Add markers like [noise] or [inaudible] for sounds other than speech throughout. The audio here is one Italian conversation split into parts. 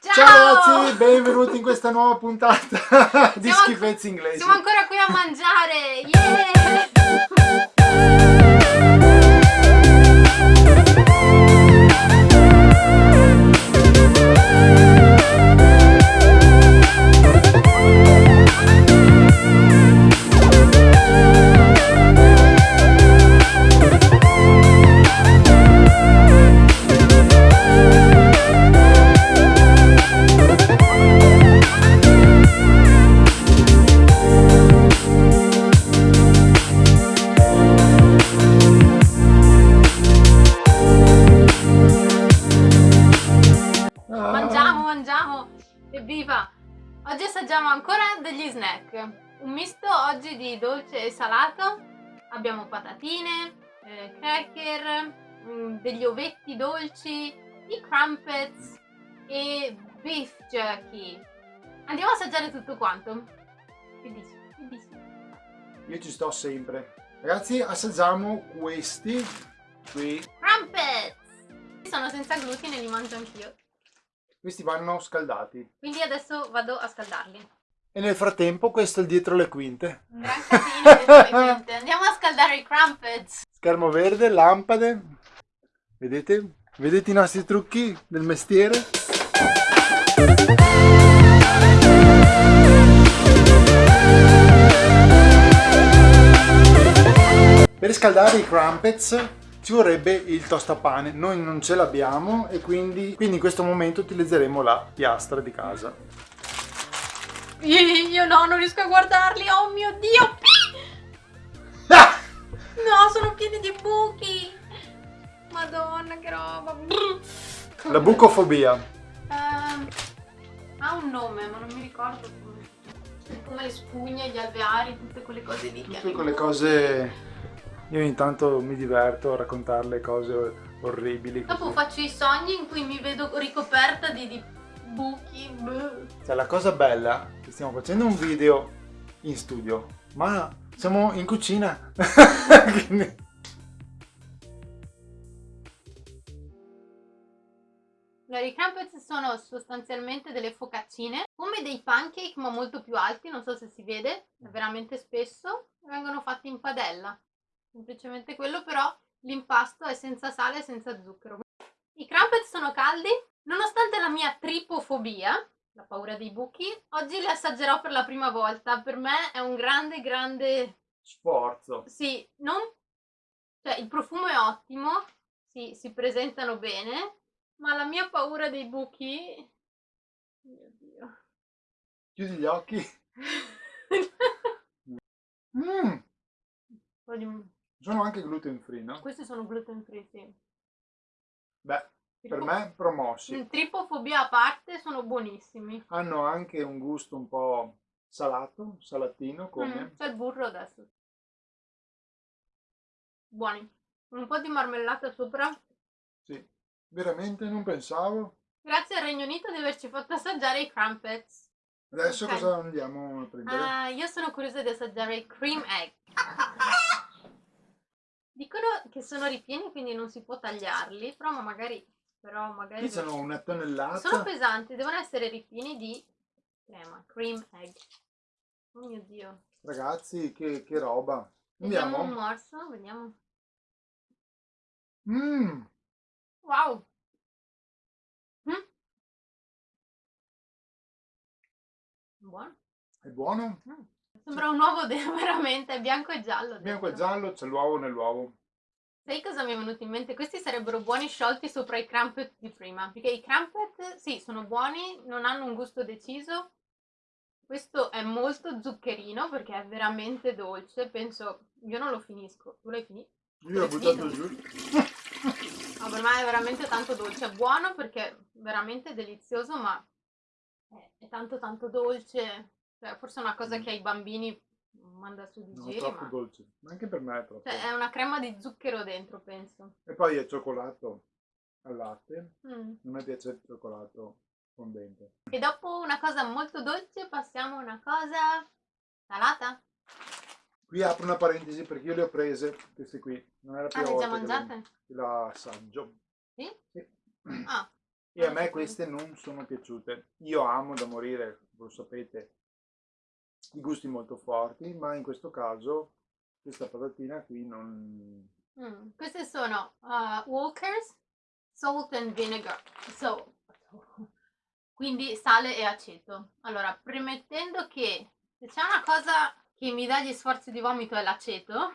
Ciao! Ciao ragazzi, benvenuti in questa nuova puntata [laughs] di Siamo schifezze inglesi. Siamo ancora qui a mangiare! Yeah! Assaggiamo ancora degli snack. Un misto oggi di dolce e salato. Abbiamo patatine, eh, cracker, mm, degli ovetti dolci, i crumpets e beef jerky. Andiamo a assaggiare tutto quanto. Che dici? Che dici? Io ci sto sempre. Ragazzi, assaggiamo questi qui. Crumpets! Sono senza glutine, li mangio anch'io. Questi vanno scaldati. Quindi adesso vado a scaldarli. E nel frattempo questo è il dietro le quinte. Un gran casino dietro le quinte. Andiamo a scaldare i crumpets. Schermo verde, lampade. Vedete? Vedete i nostri trucchi del mestiere? Per scaldare i crumpets ci vorrebbe il tostapane, noi non ce l'abbiamo e quindi, quindi in questo momento utilizzeremo la piastra di casa. Io no, non riesco a guardarli. Oh mio dio. Ah! [laughs] No, sono pieni di buchi. Madonna, che roba. La bucofobia. Ehm, ha un nome, ma non mi ricordo come. Come le spugne, gli alveari, tutte quelle cose lì. Tutte quelle cose... Io ogni tanto mi diverto a raccontarle cose orribili. Dopo così. faccio i sogni in cui mi vedo ricoperta di, di buchi. Cioè, la cosa bella è che stiamo facendo un video in studio, ma siamo in cucina. [laughs] Quindi- Allora, i crumpets sono sostanzialmente delle focaccine, come dei pancake ma molto più alti, non so se si vede, è veramente spesso, e vengono fatti in padella. Semplicemente quello, però l'impasto è senza sale e senza zucchero. I crumpets sono caldi, nonostante la mia tripofobia, la paura dei buchi, oggi li assaggerò per la prima volta. Per me è un grande, grande Sforzo. sì, non... cioè il profumo è ottimo, sì, si presentano bene, ma la mia paura dei buchi... Mio Dio. Chiudi gli occhi. [laughs] Mm, Poi di- sono anche gluten free, no? Questi sono gluten free, sì. Beh, per me promossi. Mm, Tripofobia a parte, sono buonissimi. Hanno anche un gusto un po' salato, salatino, come... Mm, c'è il burro adesso. Buoni. Un po' di marmellata sopra. Sì, veramente non pensavo. Grazie al Regno Unito di averci fatto assaggiare i crumpets. Adesso Ok. cosa andiamo a prendere? Ah, io sono curiosa di assaggiare i cream egg. [laughs] Dicono che sono ripieni, quindi non si può tagliarli, però ma magari... Però magari Qui sono una tonnellata. sono pesanti, devono essere ripieni di crema, cream egg. Oh mio Dio. Ragazzi, che, che roba. Vediamo un morso, vediamo. Mmm, Wow. Mm. Buono. è buono. Sembra un uovo [laughs] veramente, bianco e giallo. Bianco e dentro. giallo, c'è l'uovo nell'uovo. Sai cosa mi è venuto in mente? Questi sarebbero buoni sciolti sopra i crumpet di prima. Perché i crumpet, sì, sono buoni, non hanno un gusto deciso. Questo è molto zuccherino perché è veramente dolce. Penso, io non lo finisco. Tu l'hai finito? Io l'ho buttato giù. No, per me è veramente tanto dolce. È buono perché è veramente delizioso, ma è tanto tanto dolce. Cioè, forse è una cosa che ai bambini manda su di giri, troppo ma... dolce. Ma anche per me è troppo. Cioè, è una crema di zucchero dentro, penso. E poi è cioccolato al latte. Mm. Non mi piace il cioccolato fondente. E dopo una cosa molto dolce passiamo a una cosa salata. Qui apro una parentesi perché io le ho prese, queste qui. Non è la Ah, le già mangiate? che la assaggio. Sì? Sì. Ah, E a me queste non sono piaciute. Io amo da morire, lo sapete, i gusti molto forti, ma in questo caso questa patatina qui non... Mm, queste sono uh, Walkers Salt and Vinegar. So, quindi sale e aceto. Allora, premettendo che se c'è una cosa che mi dà gli sforzi di vomito è l'aceto,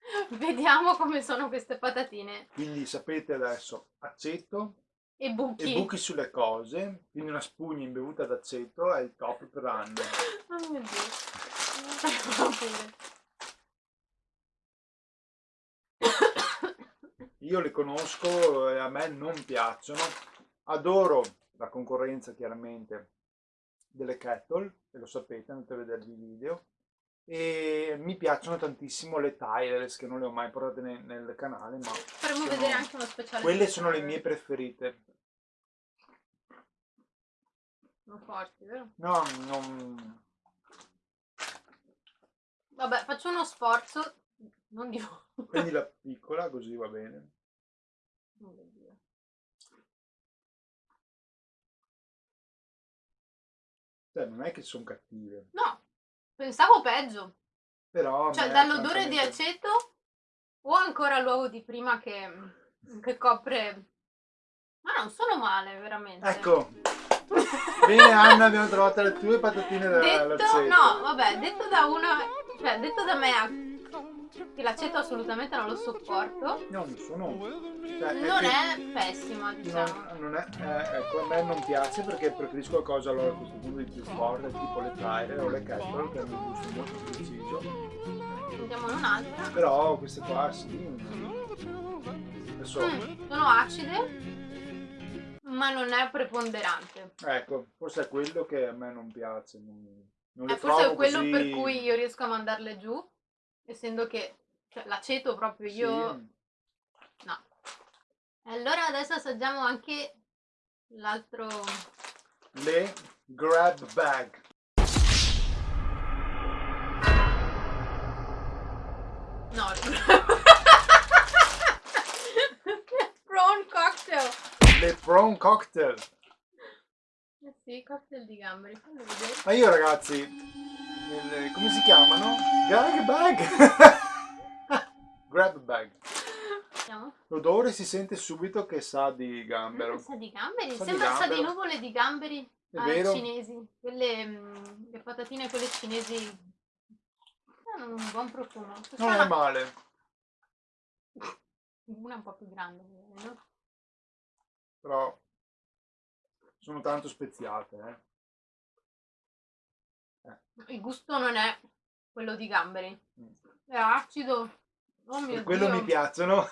[laughs] vediamo come sono queste patatine. Quindi sapete adesso aceto e buchi. e buchi sulle cose, quindi una spugna imbevuta d'aceto è il top per anni. Oh mio Dio. Io le conosco e a me non piacciono. Adoro la concorrenza chiaramente delle kettle, e lo sapete, andate a vedervi i video. E mi piacciono tantissimo le Tyreless che non le ho mai portate nel, nel canale, ma faremo vedere anche uno speciale. Quelle sono le mie preferite. Sono forti, vero? No, non... Vabbè, faccio uno sforzo, non di Prendi la [laughs] piccola, così va bene. Oh. Cioè, non è che sono cattive. No, pensavo peggio. Però... Cioè, dall'odore di aceto o ancora l'uovo di prima che, che copre... Ma non sono male, veramente. Ecco. Bene Anna, abbiamo trovato le tue patatine Detto, dall'aceto. no, vabbè, detto da una, cioè, detto da me che l'aceto assolutamente non lo sopporto, No, non sono... Cioè, non che- è pessima, diciamo. Non, non è, eh, ecco, a me non piace perché preferisco qualcosa allora a questo punto di più forte, tipo le Tyre o le Kettle, che hanno un gusto molto preciso. Andiamo in un'altra. Però queste qua sì. Adesso, Mm, sono acide, ma non è preponderante. ecco, forse è quello che a me non piace. Non, non le È forse trovo quello così- per cui io riesco a mandarle giù, essendo che cioè, l'aceto proprio sì. io... No. Allora adesso assaggiamo anche l'altro... Le grab bag. No, [laughs] prawn cocktail. Le prawn cocktail. Eh sì, cocktail di gamberi. Ma io ragazzi, il- come si chiamano? Gag bag. [laughs] grab bag. L'odore si sente subito che sa di gambero. Sa di gamberi, Sa di sembra sa di gambero. nuvole di gamberi È ah, vero? cinesi. Quelle mm, le patatine quelle cinesi hanno un buon profumo. Questa Non è è una, male. una un po' più grande, no? però sono tanto speziate. Eh. Il gusto non è quello di gamberi. Mm. È acido. Oh mio Per quello Dio. mi piacciono.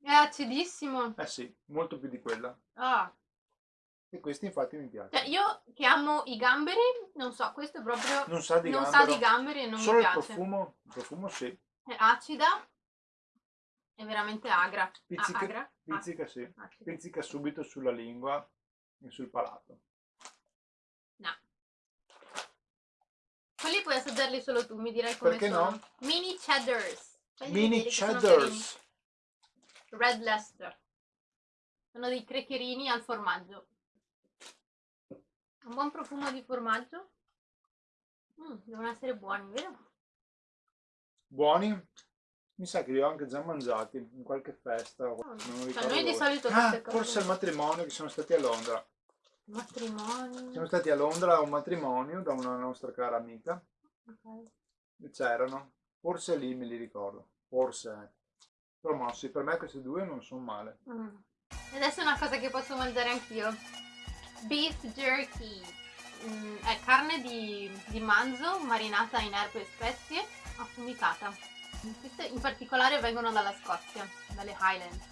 È acidissimo. eh sì, molto più di quella. Ah. E questi infatti mi Cioè, piacciono. io che amo i gamberi, non so, questo è proprio... Non sa di non sa di gamberi e non Solo mi il piace. profumo, il profumo sì. È acida. È veramente agra. Ah, Pizzica, agra? pizzica sì. Ah, acida. Pizzica subito sulla lingua e sul palato. No. Quelli puoi assaggiarli solo tu, mi direi come Perché sono. no? Mini cheddars. Fagli Mini sono cheddars. Red Leicester. Sono dei criccherini al formaggio. Un buon profumo di formaggio. Mm, devono essere buoni, vero? Buoni? Mi sa che li ho anche già mangiati in qualche festa. o- non Cioè, noi di solito Ah, forse al matrimonio che siamo stati a Londra. Matrimonio. Siamo stati a Londra a un matrimonio da una nostra cara amica Ok. e c'erano. Forse lì me li ricordo. Forse. sì, per me queste due non sono male. Mm. E adesso è una cosa che posso mangiare anch'io. Beef jerky. Mm, è carne di, di manzo marinata in erbe e spezie, affumicata. Queste in particolare vengono dalla Scozia, dalle Highlands.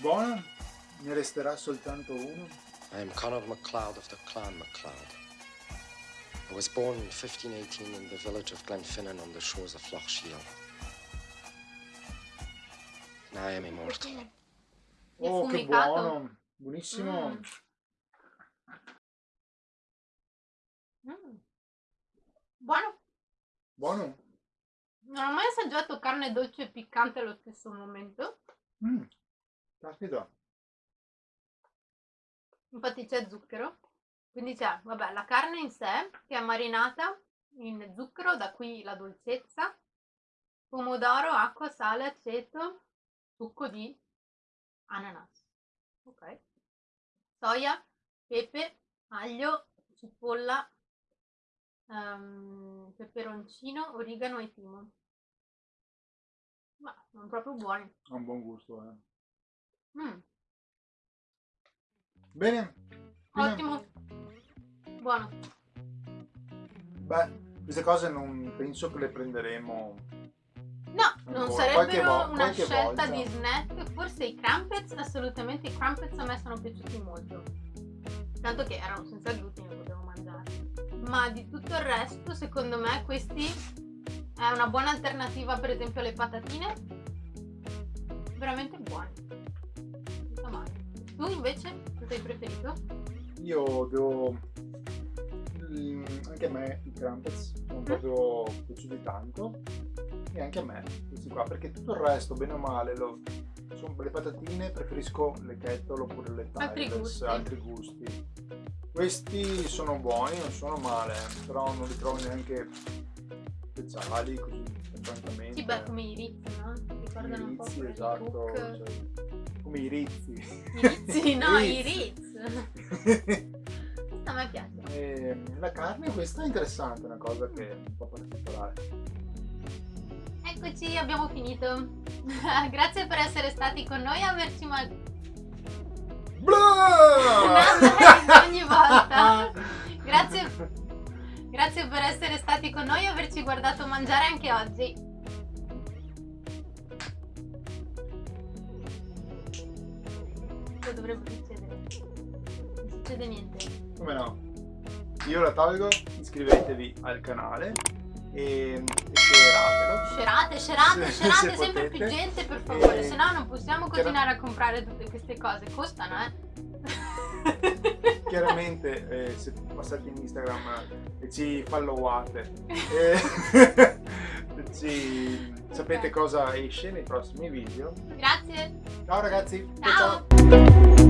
Buona? Ne resterà soltanto uno. I am Conor MacLeod of the Clan MacLeod. I was born in 1518 in the village of Glenfinnan on the shores of Loch Shiel. And I am immortal. Oh, che buono! Buonissimo! Mm. Mm. Buono. Buono? Non ho mai assaggiato carne dolce e piccante allo stesso momento. Mm. Caspita. Infatti c'è zucchero, quindi c'è, vabbè, la carne in sé che è marinata in zucchero, da qui la dolcezza, pomodoro, acqua, sale, aceto, succo di ananas, ok? Soia, pepe, aglio, cipolla, um, peperoncino, origano e timo. Ma sono proprio buoni. Ha un buon gusto, eh. Mm, Bene. Fine. ottimo. Buono. Beh, queste cose non penso che le prenderemo. No, non sarebbero una scelta volta. di snack. Forse i crumpets, assolutamente i crumpets a me sono piaciuti molto. Tanto che erano senza glutine, potevo mangiare. Ma di tutto il resto, secondo me, questi è una buona alternativa, per esempio, alle patatine. Veramente buoni. Non. Tu invece, cosa hai preferito? Io devo... Mm, Anche a me i crumpets sono proprio piaciuti tanto. E anche a me questi qua, perché tutto il resto, bene o male, lo- sono le patatine preferisco le kettle oppure le Altri Tyrells, gusti. altri gusti. Questi sono buoni, non sono male, però non li trovo neanche speciali così, francamente. Sì, beh, come i rizzi, no? Ricordano un po' rizzi, quelli di esatto, cioè, come i rizzi. I rizzi, [laughs] no, i Rizzi. Questo [laughs] a me piace. E la carne questa è interessante, è una cosa che è un po' particolare. Eccoci, abbiamo finito. [laughs] Grazie per essere stati con noi e averci ma... Blah! ogni volta. Grazie, grazie per essere stati con noi e averci guardato mangiare anche oggi. Cosa dovrebbe succedere? Non succede niente. Come no? Io la tolgo, iscrivetevi al canale e, e shareatelo. Scerate, scerate, Se- scerate, se sempre potete. più gente per favore, E- se no non possiamo continuare a comprare tutte queste cose, costano eh. [laughs] Chiaramente eh, se passate in Instagram e ci followate [laughs] e [laughs] ci sapete cosa esce nei prossimi video. Grazie, Ciao ragazzi! ciao. ciao.